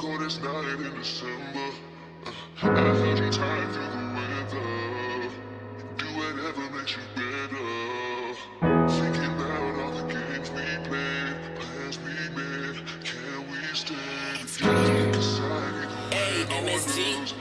smoke on night in December. Uh, I held you tight through the weather. Do whatever makes you better. Thinking about all the games we played, plans we made. Can we stay? Cause I need.